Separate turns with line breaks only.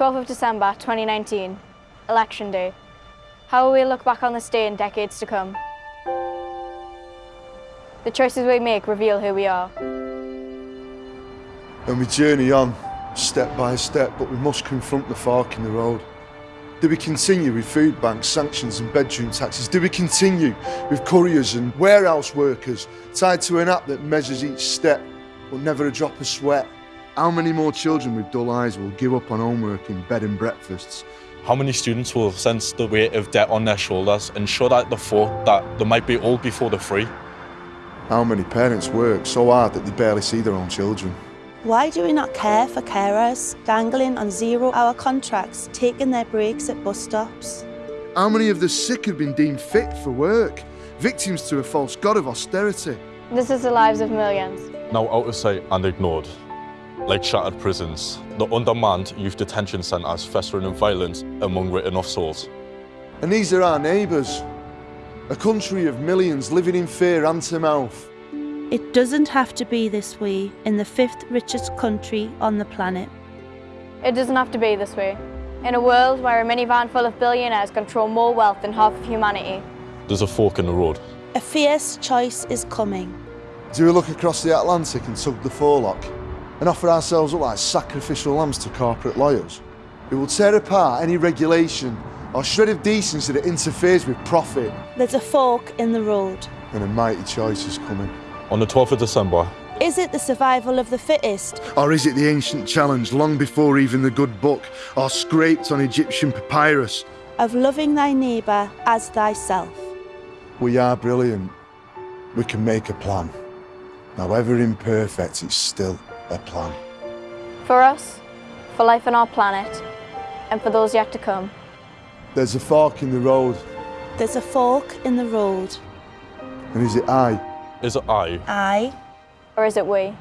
12th of December 2019, Election Day. How will we look back on this day in decades to come? The choices we make reveal who we are.
And we journey on, step by step, but we must confront the fork in the road. Do we continue with food banks, sanctions and bedroom taxes? Do we continue with couriers and warehouse workers tied to an app that measures each step but never a drop of sweat? How many more children with dull eyes will give up on homework in bed and breakfasts?
How many students will sense the weight of debt on their shoulders and show that the thought that they might be old before they're free?
How many parents work so hard that they barely see their own children?
Why do we not care for carers dangling on zero-hour contracts, taking their breaks at bus stops?
How many of the sick have been deemed fit for work, victims to a false god of austerity?
This is the lives of millions.
Now out of sight and ignored. Like shattered prisons, the undermanned youth detention centres festering in violence among written off souls.
And these are our neighbours. A country of millions living in fear hand to mouth.
It doesn't have to be this way in the fifth richest country on the planet.
It doesn't have to be this way. In a world where a minivan full of billionaires control more wealth than half of humanity,
There's a fork in the road.
A fierce choice is coming.
Do we look across the Atlantic and tug the forelock and offer ourselves up like sacrificial lambs to corporate lawyers? Who will tear apart any regulation or shred of decency that interferes with profit?
There's a fork in the road.
And a mighty choice is coming.
On the 12th of December,
Is it the survival of the fittest?
Or is it the ancient challenge long before even the good book or scraped on Egyptian papyrus?
Of loving thy neighbour as thyself.
We are brilliant. We can make a plan. However imperfect, it's still a plan.
for us, for life on our planet, and for those yet to come.
There's a fork in the road,
There's a fork in the road.
and is it I?
is it I
I
Or is it we?